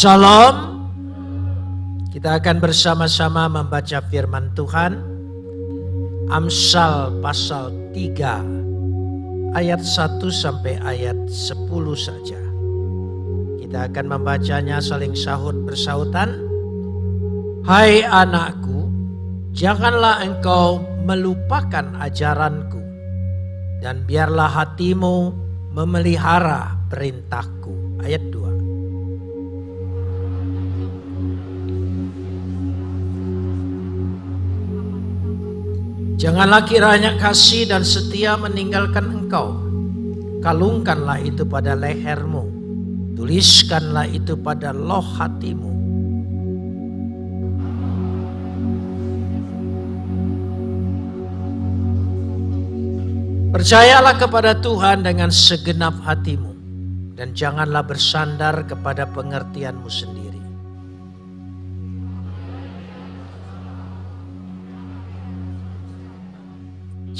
Shalom. Kita akan bersama-sama membaca firman Tuhan. Amsal pasal 3 ayat 1 sampai ayat 10 saja. Kita akan membacanya saling sahut bersautan. Hai anakku, janganlah engkau melupakan ajaranku dan biarlah hatimu memelihara perintahku. Ayat 2. Janganlah kiranya kasih dan setia meninggalkan engkau. Kalungkanlah itu pada lehermu. Tuliskanlah itu pada loh hatimu. Percayalah kepada Tuhan dengan segenap hatimu. Dan janganlah bersandar kepada pengertianmu sendiri.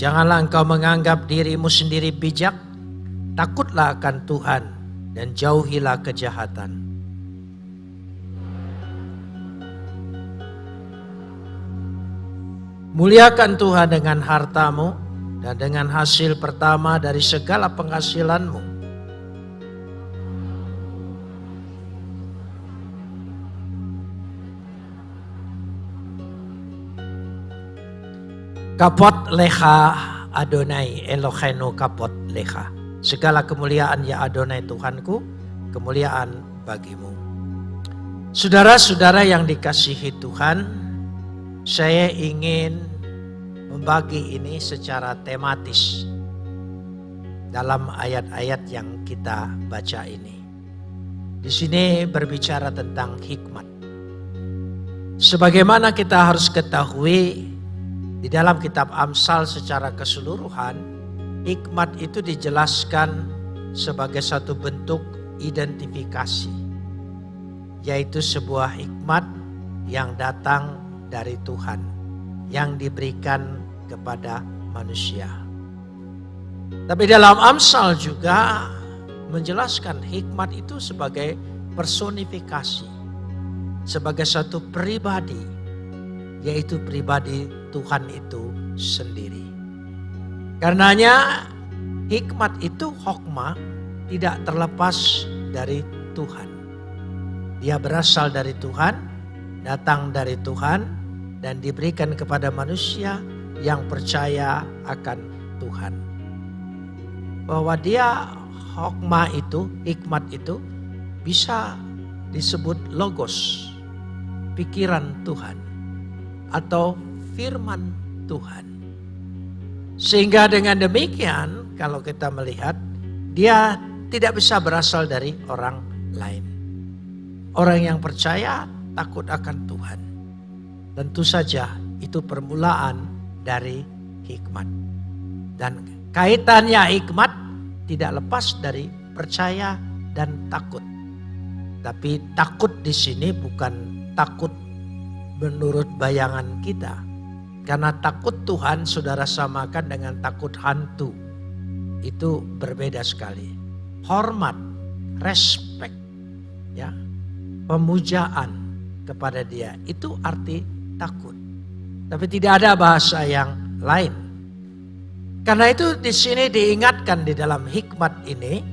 Janganlah engkau menganggap dirimu sendiri bijak, takutlah akan Tuhan dan jauhilah kejahatan. Muliakan Tuhan dengan hartamu dan dengan hasil pertama dari segala penghasilanmu. Kapot leha Adonai Elohenu kapot leha. Segala kemuliaan ya Adonai Tuhanku, kemuliaan bagimu. Saudara-saudara yang dikasihi Tuhan, saya ingin membagi ini secara tematis dalam ayat-ayat yang kita baca ini. Di sini berbicara tentang hikmat. Sebagaimana kita harus ketahui di dalam kitab Amsal secara keseluruhan, hikmat itu dijelaskan sebagai satu bentuk identifikasi. Yaitu sebuah hikmat yang datang dari Tuhan. Yang diberikan kepada manusia. Tapi dalam Amsal juga menjelaskan hikmat itu sebagai personifikasi. Sebagai satu pribadi. Yaitu pribadi Tuhan itu sendiri. Karenanya hikmat itu hokma tidak terlepas dari Tuhan. Dia berasal dari Tuhan, datang dari Tuhan, dan diberikan kepada manusia yang percaya akan Tuhan. Bahwa dia hokma itu, hikmat itu bisa disebut logos, pikiran Tuhan. Atau firman Tuhan. Sehingga dengan demikian kalau kita melihat dia tidak bisa berasal dari orang lain. Orang yang percaya takut akan Tuhan. Tentu saja itu permulaan dari hikmat. Dan kaitannya hikmat tidak lepas dari percaya dan takut. Tapi takut di sini bukan takut menurut bayangan kita karena takut Tuhan saudara samakan dengan takut hantu. Itu berbeda sekali. Hormat, respect, ya, pemujaan kepada dia. Itu arti takut. Tapi tidak ada bahasa yang lain. Karena itu di sini diingatkan di dalam hikmat ini,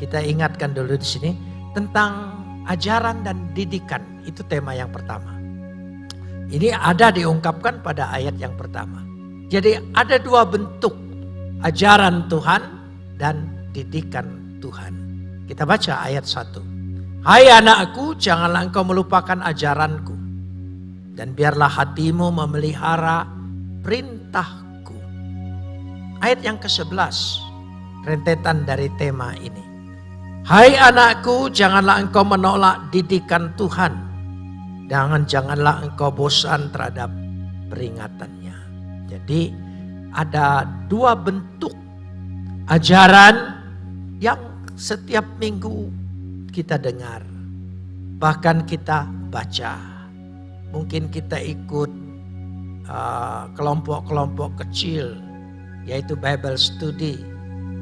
kita ingatkan dulu di sini tentang ajaran dan didikan. Itu tema yang pertama. Ini ada diungkapkan pada ayat yang pertama. Jadi ada dua bentuk ajaran Tuhan dan didikan Tuhan. Kita baca ayat satu. Hai anakku janganlah engkau melupakan ajaranku. Dan biarlah hatimu memelihara perintahku. Ayat yang ke-11. Rentetan dari tema ini. Hai anakku janganlah engkau menolak didikan Tuhan Jangan janganlah engkau bosan terhadap peringatannya. Jadi ada dua bentuk ajaran yang setiap minggu kita dengar. Bahkan kita baca. Mungkin kita ikut uh, kelompok-kelompok uh, kecil yaitu Bible study.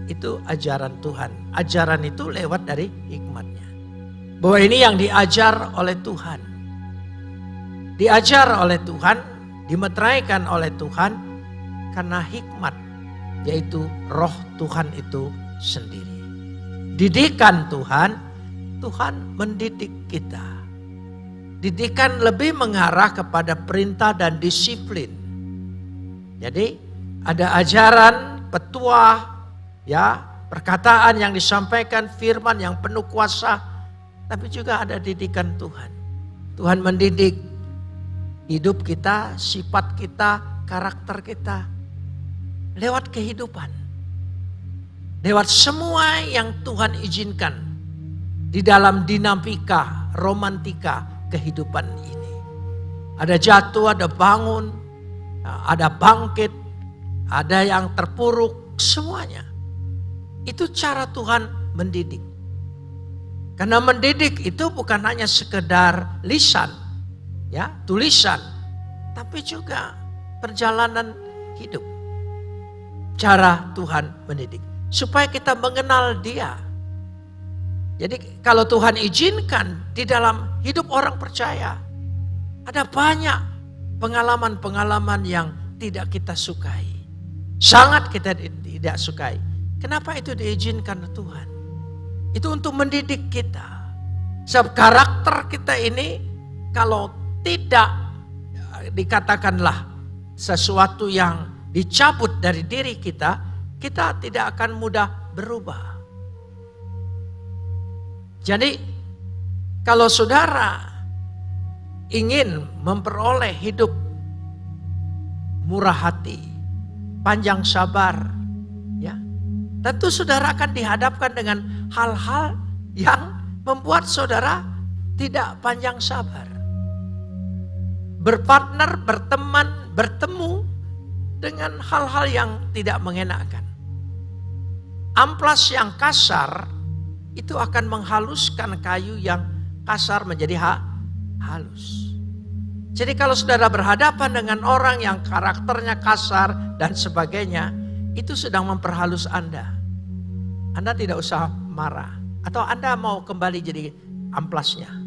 Itu ajaran Tuhan. Ajaran itu lewat dari hikmatnya. Bahwa ini yang diajar oleh Tuhan. Diajar oleh Tuhan, dimeteraikan oleh Tuhan karena hikmat yaitu roh Tuhan itu sendiri. Didikan Tuhan, Tuhan mendidik kita. Didikan lebih mengarah kepada perintah dan disiplin. Jadi ada ajaran, petuah, ya perkataan yang disampaikan, firman yang penuh kuasa, tapi juga ada didikan Tuhan. Tuhan mendidik hidup kita, sifat kita, karakter kita lewat kehidupan. Lewat semua yang Tuhan izinkan di dalam dinamika, romantika kehidupan ini. Ada jatuh, ada bangun, ada bangkit, ada yang terpuruk, semuanya. Itu cara Tuhan mendidik. Karena mendidik itu bukan hanya sekedar lisan, ya, tulisan, tapi juga perjalanan hidup. Cara Tuhan mendidik supaya kita mengenal Dia. Jadi kalau Tuhan izinkan di dalam hidup orang percaya, ada banyak pengalaman-pengalaman yang tidak kita sukai. Sangat kita tidak sukai. Kenapa itu diizinkan Tuhan? Itu untuk mendidik kita. Sebab karakter kita ini kalau tidak dikatakanlah sesuatu yang dicabut dari diri kita, kita tidak akan mudah berubah. Jadi kalau saudara ingin memperoleh hidup murah hati, panjang sabar, ya. Tentu saudara akan dihadapkan dengan hal-hal yang membuat saudara tidak panjang sabar. Berpartner, berteman, bertemu dengan hal-hal yang tidak mengenakan. Amplas yang kasar itu akan menghaluskan kayu yang kasar menjadi ha halus. Jadi kalau saudara berhadapan dengan orang yang karakternya kasar dan sebagainya, itu sedang memperhalus Anda. Anda tidak usah marah. Atau Anda mau kembali jadi amplasnya.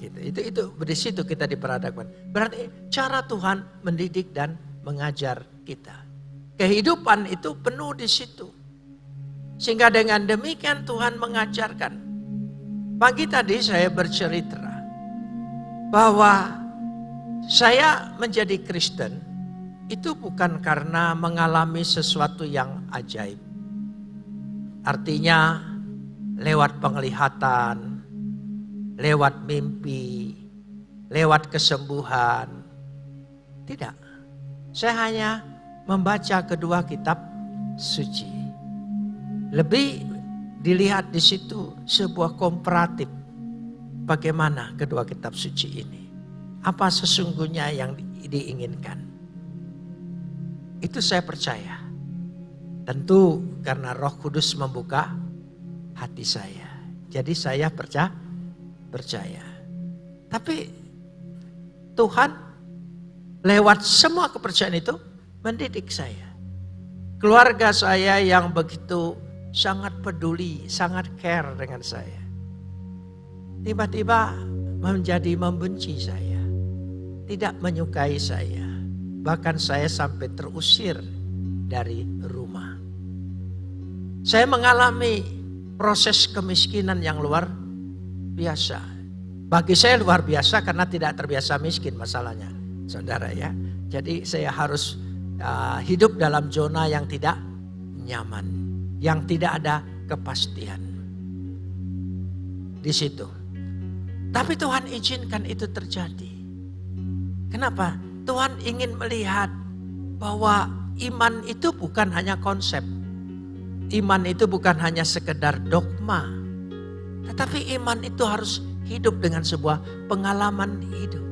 Gitu. Itu itu di situ kita diperhadapkan. Berarti cara Tuhan mendidik dan mengajar kita. Kehidupan itu penuh di situ. Sehingga dengan demikian Tuhan mengajarkan. Pagi tadi saya bercerita bahwa saya menjadi Kristen itu bukan karena mengalami sesuatu yang ajaib. Artinya lewat penglihatan, lewat mimpi, lewat kesembuhan. Tidak. Saya hanya membaca kedua kitab suci. Lebih dilihat di situ sebuah komparatif bagaimana kedua kitab suci ini apa sesungguhnya yang diinginkan. Itu saya percaya. Tentu karena Roh Kudus membuka hati saya. Jadi saya percaya percaya. Tapi Tuhan lewat semua kepercayaan itu mendidik saya. Keluarga saya yang begitu sangat peduli, sangat care dengan saya. Tiba-tiba menjadi membenci saya tidak menyukai saya. Bahkan saya sampai terusir dari rumah. Saya mengalami proses kemiskinan yang luar biasa. Bagi saya luar biasa karena tidak terbiasa miskin masalahnya. Saudara ya. Jadi saya harus uh, hidup dalam zona yang tidak nyaman. Yang tidak ada kepastian. Di situ. Tapi Tuhan izinkan itu terjadi. Kenapa? Tuhan ingin melihat bahwa iman itu bukan hanya konsep. Iman itu bukan hanya sekedar dogma. Tetapi iman itu harus hidup dengan sebuah pengalaman hidup.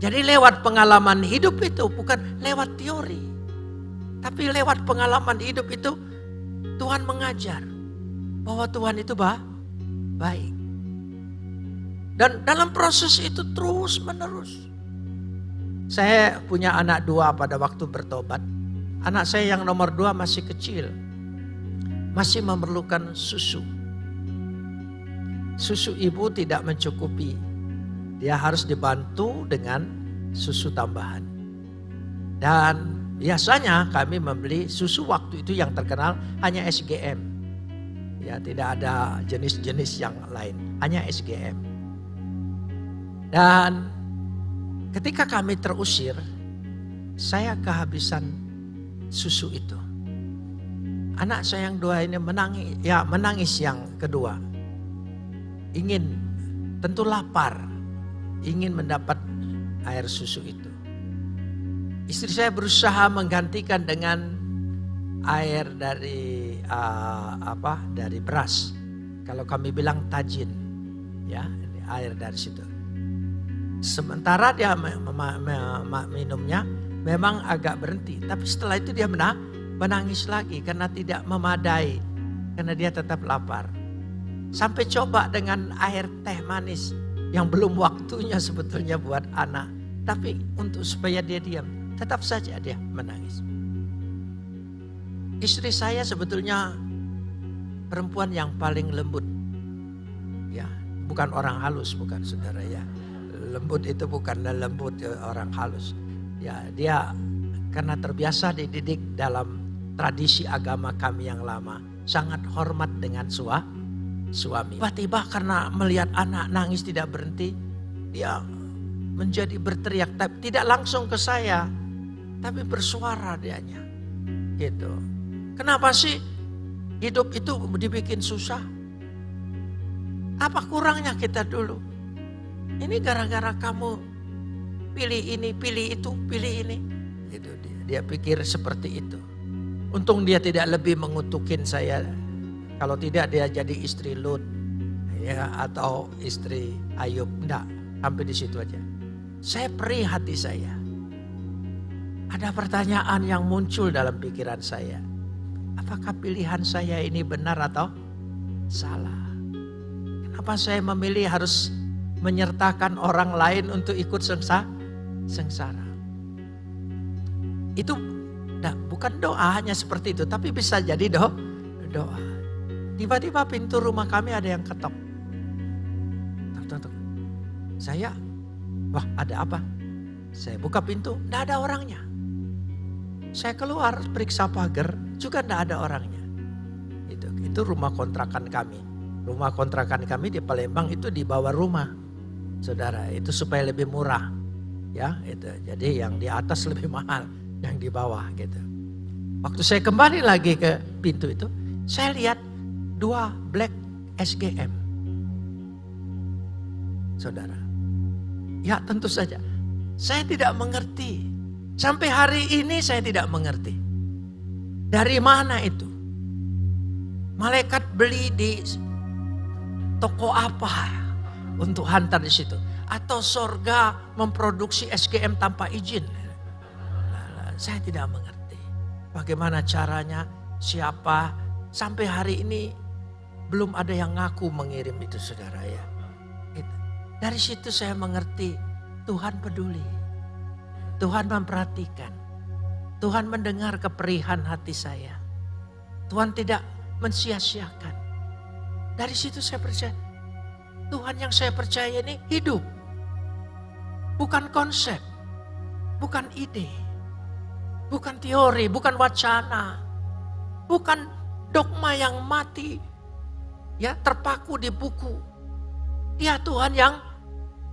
Jadi lewat pengalaman hidup itu bukan lewat teori. Tapi lewat pengalaman hidup itu Tuhan mengajar bahwa Tuhan itu bah, baik. Dan dalam proses itu terus menerus. Saya punya anak dua pada waktu bertobat. Anak saya yang nomor dua masih kecil. Masih memerlukan susu. Susu ibu tidak mencukupi. Dia harus dibantu dengan susu tambahan. Dan biasanya kami membeli susu waktu itu yang terkenal hanya SGM. Ya, tidak ada jenis-jenis yang lain, hanya SGM. Dan ketika kami terusir, saya kehabisan susu itu. Anak saya yang dua ini menangis, ya menangis yang kedua. Ingin, tentu lapar, ingin mendapat air susu itu. Istri saya berusaha menggantikan dengan air dari uh, apa? Dari beras. Kalau kami bilang tajin, ya air dari situ. Sementara dia minumnya memang agak berhenti, tapi setelah itu dia menang menangis lagi karena tidak memadai. Karena dia tetap lapar. Sampai coba dengan air teh manis yang belum waktunya sebetulnya buat anak. Tapi untuk supaya dia diam, tetap saja dia menangis. Istri saya sebetulnya perempuan yang paling lembut. Ya, bukan orang halus, bukan saudara ya. Lembut itu bukan lembut orang halus. Ya, dia karena terbiasa dididik dalam tradisi agama kami yang lama. Sangat hormat dengan sua, suami. Tiba-tiba karena melihat anak nangis tidak berhenti, dia menjadi berteriak. Tapi tidak langsung ke saya, tapi bersuara dianya. Gitu. Kenapa sih hidup itu dibikin susah? Apa kurangnya kita dulu? Ini gara-gara kamu pilih ini, pilih itu, pilih ini. Itu dia. Dia pikir seperti itu. Untung dia tidak lebih mengutukin saya. Kalau tidak dia jadi istri Lut ya atau istri Ayub. Enggak, sampai di situ aja. Saya perih saya. Ada pertanyaan yang muncul dalam pikiran saya. Apakah pilihan saya ini benar atau salah? Kenapa saya memilih harus menyertakan orang lain untuk ikut sengsara? Itu Nah, bukan doa hanya seperti itu, tapi bisa jadi do, doa. Tiba-tiba pintu rumah kami ada yang ketok. Tuk, tuk, tuk. Saya, wah ada apa? Saya buka pintu, tidak ada orangnya. Saya keluar periksa pagar, juga tidak ada orangnya. Itu, itu rumah kontrakan kami. Rumah kontrakan kami di Palembang itu di bawah rumah. Saudara, itu supaya lebih murah. Ya, itu. Jadi yang di atas lebih mahal yang di bawah gitu. Waktu saya kembali lagi ke pintu itu, saya lihat dua black SGM. Saudara. Ya tentu saja. Saya tidak mengerti. Sampai hari ini saya tidak mengerti. Dari mana itu? Malaikat beli di toko apa untuk hantar di situ? Atau sorga memproduksi SGM tanpa izin? Saya tidak mengerti. Bagaimana caranya, siapa, sampai hari ini belum ada yang ngaku mengirim itu saudara ya. Dari situ saya mengerti Tuhan peduli. Tuhan memperhatikan. Tuhan mendengar keperihan hati saya. Tuhan tidak mensia-siakan. Dari situ saya percaya Tuhan yang saya percaya ini hidup. Bukan konsep, bukan ide. Bukan teori, bukan wacana. Bukan dogma yang mati. Ya, terpaku di buku. Dia Tuhan yang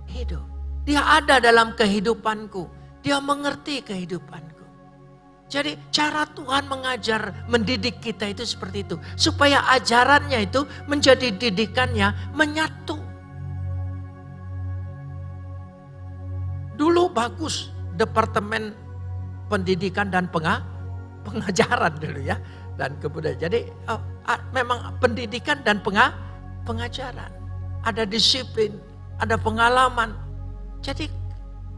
hidup. Dia ada dalam kehidupanku. Dia mengerti kehidupanku. Jadi cara Tuhan mengajar, mendidik kita itu seperti itu. Supaya ajarannya itu menjadi didikannya menyatu. Dulu bagus departemen pendidikan dan penga, pengajaran dulu ya. Dan kemudian jadi oh, memang pendidikan dan penga, pengajaran. Ada disiplin, ada pengalaman. Jadi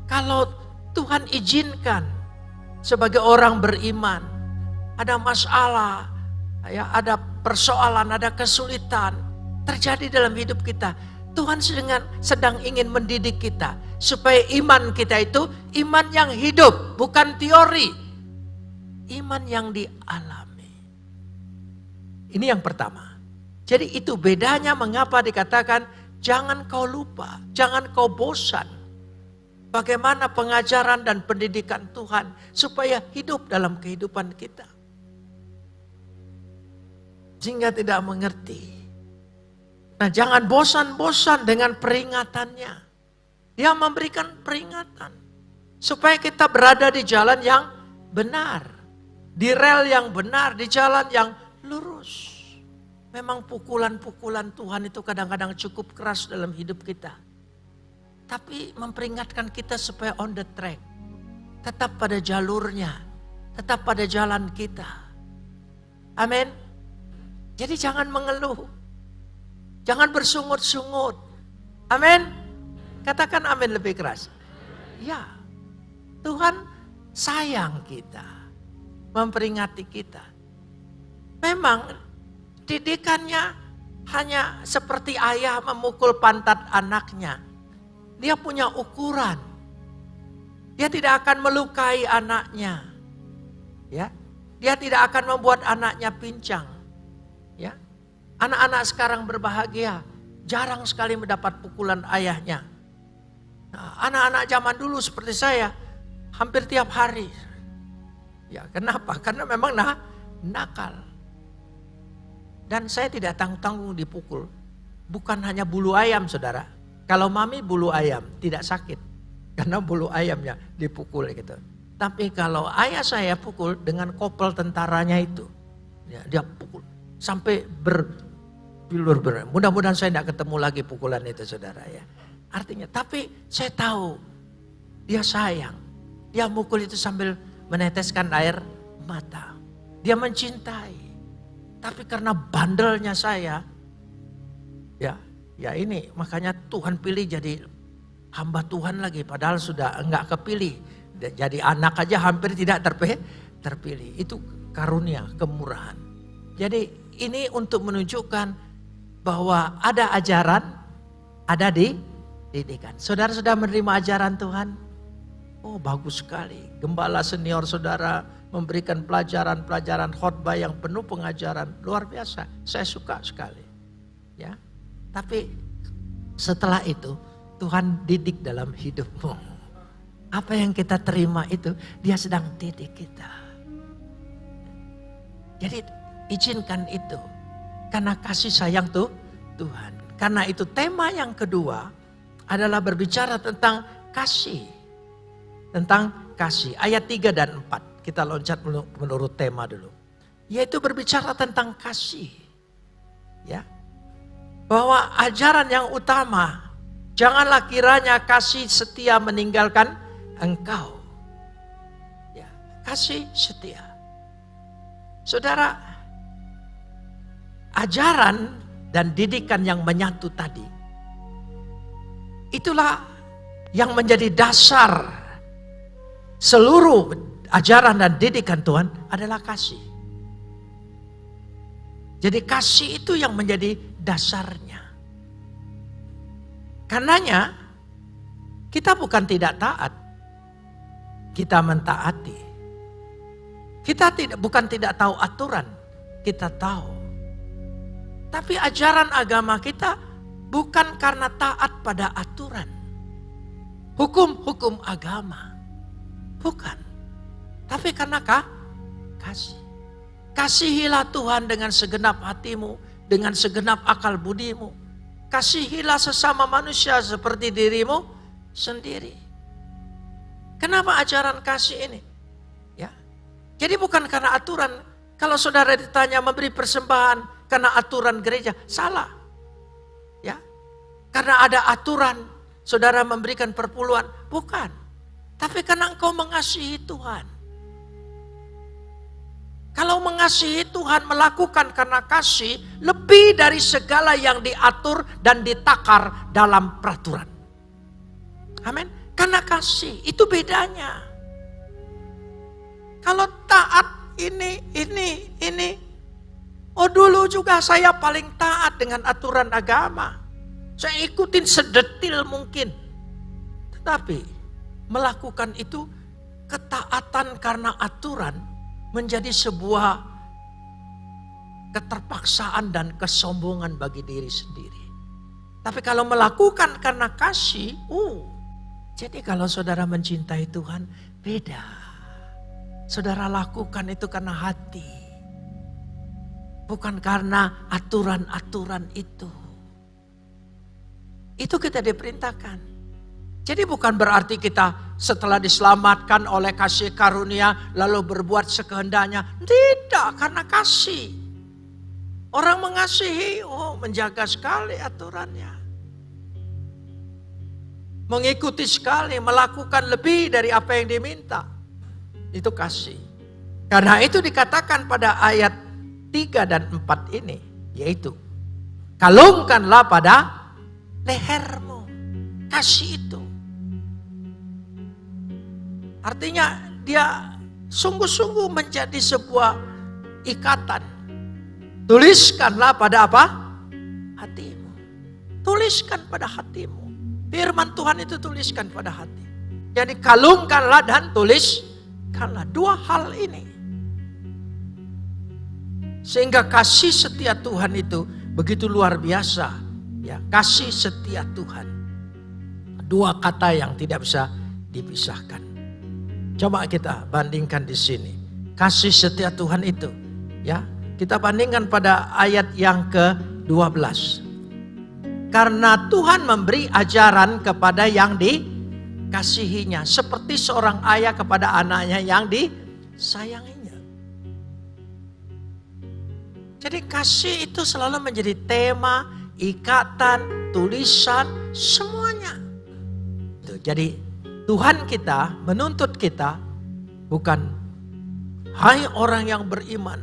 kalau Tuhan izinkan sebagai orang beriman, ada masalah, ya, ada persoalan, ada kesulitan terjadi dalam hidup kita. Tuhan sedang, sedang ingin mendidik kita supaya iman kita itu iman yang hidup, bukan teori. Iman yang dialami. Ini yang pertama. Jadi itu bedanya mengapa dikatakan jangan kau lupa, jangan kau bosan. Bagaimana pengajaran dan pendidikan Tuhan supaya hidup dalam kehidupan kita. Sehingga tidak mengerti. Nah jangan bosan-bosan dengan peringatannya. Dia memberikan peringatan. Supaya kita berada di jalan yang benar. Di rel yang benar, di jalan yang lurus. Memang pukulan-pukulan Tuhan itu kadang-kadang cukup keras dalam hidup kita. Tapi memperingatkan kita supaya on the track. Tetap pada jalurnya. Tetap pada jalan kita. Amin. Jadi jangan mengeluh. Jangan bersungut-sungut. Amin. Katakan amin lebih keras. Ya. Tuhan sayang kita. Memperingati kita. Memang didikannya hanya seperti ayah memukul pantat anaknya. Dia punya ukuran. Dia tidak akan melukai anaknya. Ya. Dia tidak akan membuat anaknya pincang. Ya. Anak-anak sekarang berbahagia, jarang sekali mendapat pukulan ayahnya. Nah, anak-anak zaman dulu seperti saya, hampir tiap hari. Ya, kenapa? Karena memang nah, nakal. Dan saya tidak tanggung-tanggung dipukul. Bukan hanya bulu ayam saudara. Kalau mami bulu ayam tidak sakit. Karena bulu ayamnya dipukul gitu. Tapi kalau ayah saya pukul dengan kopel tentaranya itu. Ya, dia pukul. Sampai berbilur ber. Mudah-mudahan saya tidak ketemu lagi pukulan itu saudara ya. Artinya, tapi saya tahu dia sayang. Dia mukul itu sambil meneteskan air mata. Dia mencintai. Tapi karena bandelnya saya, ya, ya ini makanya Tuhan pilih jadi hamba Tuhan lagi. Padahal sudah enggak kepilih. Jadi anak aja hampir tidak terpilih. terpilih. Itu karunia, kemurahan. Jadi ini untuk menunjukkan bahwa ada ajaran, ada di didikan. Saudara sudah menerima ajaran Tuhan? Oh bagus sekali. Gembala senior saudara memberikan pelajaran-pelajaran khotbah yang penuh pengajaran luar biasa. Saya suka sekali. Ya. Tapi setelah itu Tuhan didik dalam hidupmu. Apa yang kita terima itu dia sedang didik kita. Jadi izinkan itu. Karena kasih sayang tuh Tuhan. Karena itu tema yang kedua adalah berbicara tentang kasih. Tentang kasih. Ayat 3 dan 4. Kita loncat menurut tema dulu. Yaitu berbicara tentang kasih. Ya. Bahwa ajaran yang utama, janganlah kiranya kasih setia meninggalkan engkau. Ya, kasih setia. Saudara, ajaran dan didikan yang menyatu tadi, itulah yang menjadi dasar seluruh ajaran dan didikan Tuhan adalah kasih. Jadi kasih itu yang menjadi dasarnya. Karenanya kita bukan tidak taat. Kita mentaati. Kita tidak bukan tidak tahu aturan, kita tahu. Tapi ajaran agama kita bukan karena taat pada aturan. Hukum-hukum agama. Bukan. Tapi karena kah? Kasih. Kasihilah Tuhan dengan segenap hatimu, dengan segenap akal budimu. Kasihilah sesama manusia seperti dirimu sendiri. Kenapa ajaran kasih ini? Ya. Jadi bukan karena aturan. Kalau saudara ditanya memberi persembahan karena aturan gereja, salah. Ya. Karena ada aturan saudara memberikan perpuluhan, bukan. Tapi karena engkau mengasihi Tuhan. Kalau mengasihi Tuhan melakukan karena kasih lebih dari segala yang diatur dan ditakar dalam peraturan. Amin. Karena kasih itu bedanya. Kalau taat ini, ini, ini. Oh dulu juga saya paling taat dengan aturan agama. Saya ikutin sedetil mungkin. Tetapi melakukan itu ketaatan karena aturan menjadi sebuah keterpaksaan dan kesombongan bagi diri sendiri. Tapi kalau melakukan karena kasih, uh, jadi kalau saudara mencintai Tuhan, beda. Saudara lakukan itu karena hati. Bukan karena aturan-aturan itu. Itu kita diperintahkan. Jadi bukan berarti kita setelah diselamatkan oleh kasih karunia lalu berbuat sekehendaknya. Tidak, karena kasih. Orang mengasihi, oh menjaga sekali aturannya. Mengikuti sekali, melakukan lebih dari apa yang diminta. Itu kasih. Karena itu dikatakan pada ayat 3 dan 4 ini. Yaitu, kalungkanlah pada lehermu. Kasih itu. Artinya dia sungguh-sungguh menjadi sebuah ikatan. Tuliskanlah pada apa? Hatimu. Tuliskan pada hatimu. Firman Tuhan itu tuliskan pada hati. Jadi kalungkanlah dan tuliskanlah dua hal ini. Sehingga kasih setia Tuhan itu begitu luar biasa. Ya, kasih setia Tuhan. Dua kata yang tidak bisa dipisahkan. Coba kita bandingkan di sini. Kasih setia Tuhan itu. Ya, kita bandingkan pada ayat yang ke-12. Karena Tuhan memberi ajaran kepada yang dikasihinya. Seperti seorang ayah kepada anaknya yang disayanginya. Jadi kasih itu selalu menjadi tema, ikatan, tulisan, semuanya. Jadi Tuhan kita menuntut kita bukan hai orang yang beriman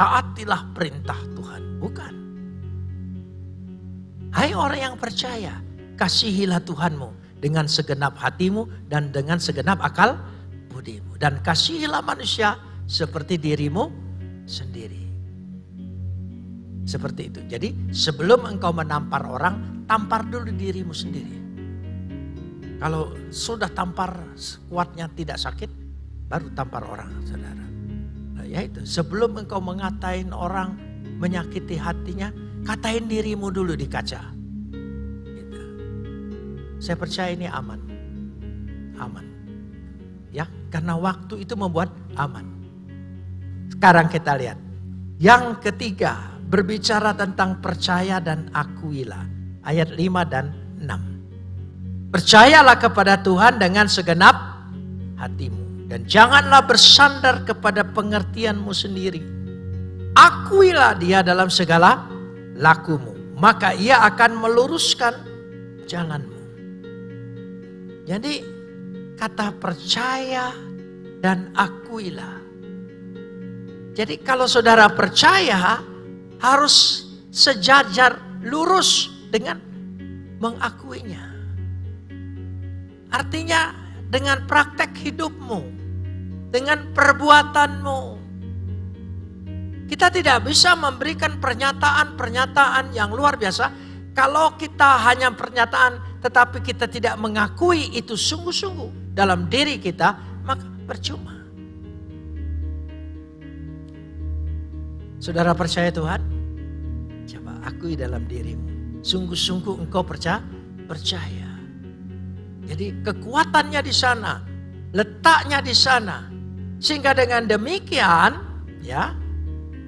taatilah perintah Tuhan, bukan. Hai orang yang percaya, kasihilah Tuhanmu dengan segenap hatimu dan dengan segenap akal budimu dan kasihilah manusia seperti dirimu sendiri. Seperti itu. Jadi sebelum engkau menampar orang, tampar dulu dirimu sendiri. Kalau sudah tampar kuatnya tidak sakit, baru tampar orang, saudara. Nah, ya itu, sebelum engkau mengatain orang, menyakiti hatinya, katain dirimu dulu di kaca. Gitu. Saya percaya ini aman. Aman. Ya, karena waktu itu membuat aman. Sekarang kita lihat. Yang ketiga, berbicara tentang percaya dan akuilah. Ayat 5 dan 6. Percayalah kepada Tuhan dengan segenap hatimu. Dan janganlah bersandar kepada pengertianmu sendiri. Akuilah dia dalam segala lakumu. Maka ia akan meluruskan jalanmu. Jadi kata percaya dan akuilah. Jadi kalau saudara percaya harus sejajar lurus dengan mengakuinya. Artinya dengan praktek hidupmu, dengan perbuatanmu. Kita tidak bisa memberikan pernyataan-pernyataan yang luar biasa kalau kita hanya pernyataan tetapi kita tidak mengakui itu sungguh-sungguh dalam diri kita, maka percuma. Saudara percaya Tuhan? Coba akui dalam dirimu. Sungguh-sungguh engkau percaya? Percaya. Jadi kekuatannya di sana, letaknya di sana. Sehingga dengan demikian, ya,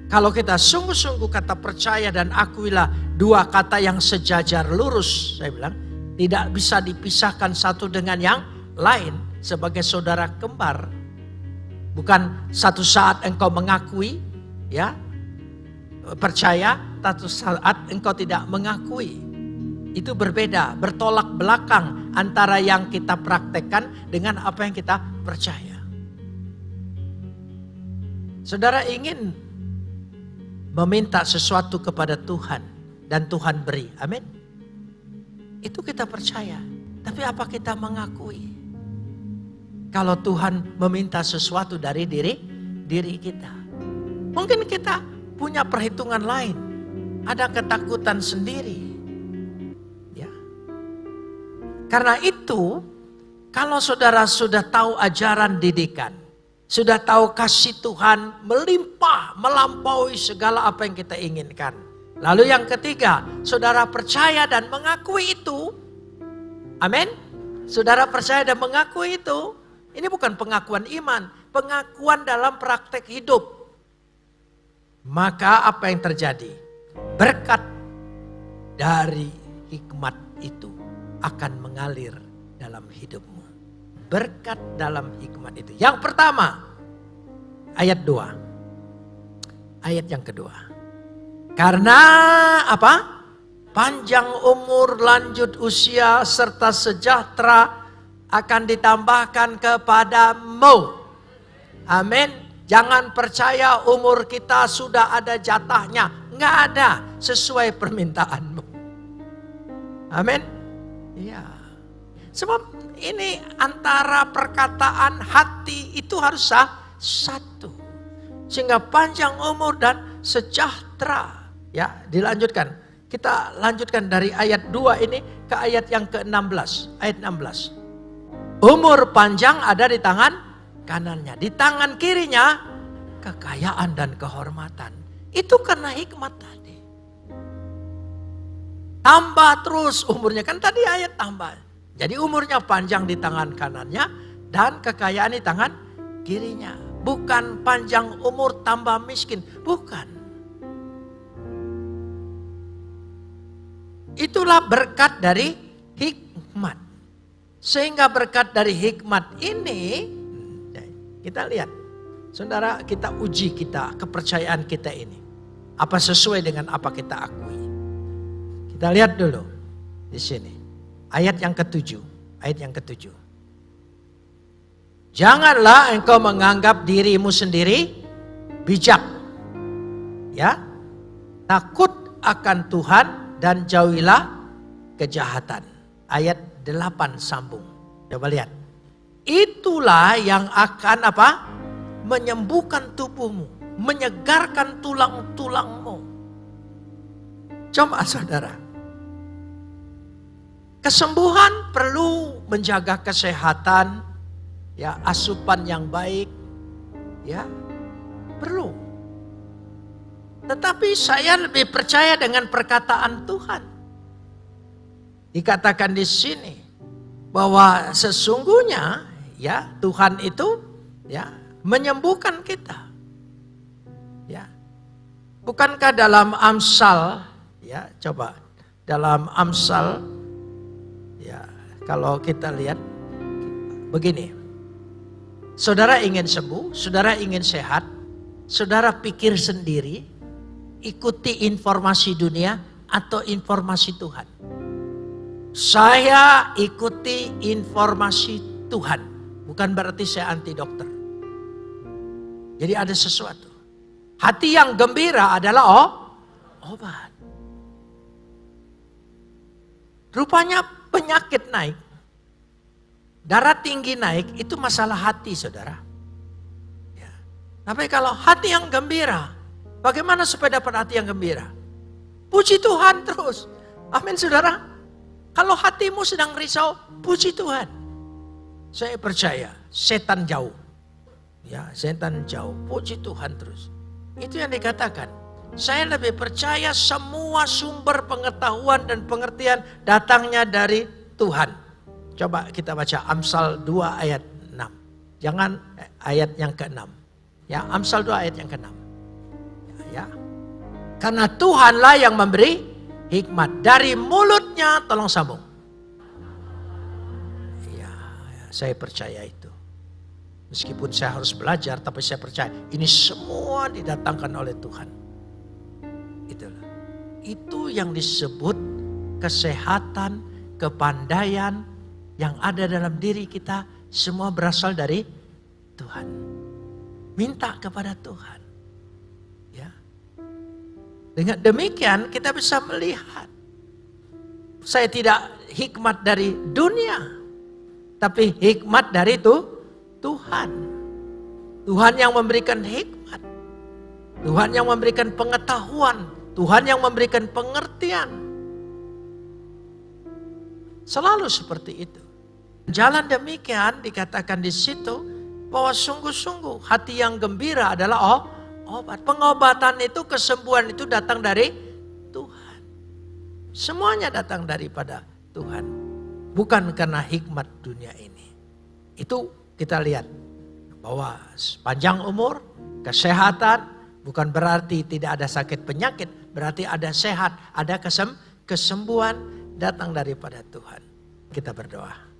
kalau kita sungguh-sungguh kata percaya dan akuilah dua kata yang sejajar lurus, saya bilang, tidak bisa dipisahkan satu dengan yang lain sebagai saudara kembar. Bukan satu saat engkau mengakui, ya, percaya, satu saat engkau tidak mengakui. Itu berbeda, bertolak belakang antara yang kita praktekkan dengan apa yang kita percaya. Saudara ingin meminta sesuatu kepada Tuhan dan Tuhan beri. Amin. Itu kita percaya. Tapi apa kita mengakui? Kalau Tuhan meminta sesuatu dari diri diri kita. Mungkin kita punya perhitungan lain. Ada ketakutan sendiri karena itu, kalau saudara sudah tahu ajaran didikan, sudah tahu kasih Tuhan melimpah, melampaui segala apa yang kita inginkan. Lalu yang ketiga, saudara percaya dan mengakui itu. Amin. Saudara percaya dan mengakui itu. Ini bukan pengakuan iman, pengakuan dalam praktek hidup. Maka apa yang terjadi? Berkat dari hikmat akan mengalir dalam hidupmu. Berkat dalam hikmat itu. Yang pertama, ayat 2. Ayat yang kedua. Karena apa? Panjang umur, lanjut usia, serta sejahtera akan ditambahkan kepadamu. Amin. Jangan percaya umur kita sudah ada jatahnya. Enggak ada sesuai permintaanmu. Amin. Iya. Sebab ini antara perkataan hati itu harus sah, satu. Sehingga panjang umur dan sejahtera. Ya, dilanjutkan. Kita lanjutkan dari ayat 2 ini ke ayat yang ke-16. Ayat 16. Umur panjang ada di tangan kanannya. Di tangan kirinya kekayaan dan kehormatan. Itu karena hikmat tadi. Tambah terus umurnya. Kan tadi ayat tambah. Jadi umurnya panjang di tangan kanannya dan kekayaan di tangan kirinya. Bukan panjang umur tambah miskin. Bukan. Itulah berkat dari hikmat. Sehingga berkat dari hikmat ini, kita lihat. Saudara, kita uji kita, kepercayaan kita ini. Apa sesuai dengan apa kita akui. Kita lihat dulu di sini. Ayat yang ketujuh. Ayat yang ketujuh. Janganlah engkau menganggap dirimu sendiri bijak. Ya. Takut akan Tuhan dan jauhilah kejahatan. Ayat 8 sambung. Coba lihat. Itulah yang akan apa? Menyembuhkan tubuhmu, menyegarkan tulang-tulangmu. Coba saudara, Kesembuhan perlu menjaga kesehatan, ya asupan yang baik, ya perlu. Tetapi saya lebih percaya dengan perkataan Tuhan. Dikatakan di sini bahwa sesungguhnya ya Tuhan itu ya menyembuhkan kita. Ya. Bukankah dalam Amsal ya coba dalam Amsal kalau kita lihat begini. Saudara ingin sembuh, saudara ingin sehat, saudara pikir sendiri, ikuti informasi dunia atau informasi Tuhan. Saya ikuti informasi Tuhan, bukan berarti saya anti dokter. Jadi ada sesuatu. Hati yang gembira adalah oh, obat. Rupanya penyakit naik, darah tinggi naik, itu masalah hati saudara. Ya. Tapi kalau hati yang gembira, bagaimana supaya dapat hati yang gembira? Puji Tuhan terus. Amin saudara. Kalau hatimu sedang risau, puji Tuhan. Saya percaya, setan jauh. Ya, setan jauh. Puji Tuhan terus. Itu yang dikatakan. Saya lebih percaya semua sumber pengetahuan dan pengertian datangnya dari Tuhan. Coba kita baca Amsal 2 ayat 6. Jangan eh, ayat yang ke-6. Ya, Amsal 2 ayat yang ke-6. Ya, ya. Karena Tuhanlah yang memberi hikmat. Dari mulutnya tolong sambung. Ya, ya, saya percaya itu. Meskipun saya harus belajar, tapi saya percaya ini semua didatangkan oleh Tuhan. Itu yang disebut kesehatan, kepandaian yang ada dalam diri kita semua berasal dari Tuhan. Minta kepada Tuhan. Ya. Dengan demikian kita bisa melihat saya tidak hikmat dari dunia, tapi hikmat dari itu Tuhan. Tuhan yang memberikan hikmat. Tuhan yang memberikan pengetahuan Tuhan yang memberikan pengertian. Selalu seperti itu. Jalan demikian dikatakan di situ bahwa sungguh-sungguh hati yang gembira adalah oh, obat. Pengobatan itu, kesembuhan itu datang dari Tuhan. Semuanya datang daripada Tuhan. Bukan karena hikmat dunia ini. Itu kita lihat bahwa panjang umur, kesehatan, bukan berarti tidak ada sakit penyakit. Berarti ada sehat, ada kesem kesembuhan datang daripada Tuhan. Kita berdoa.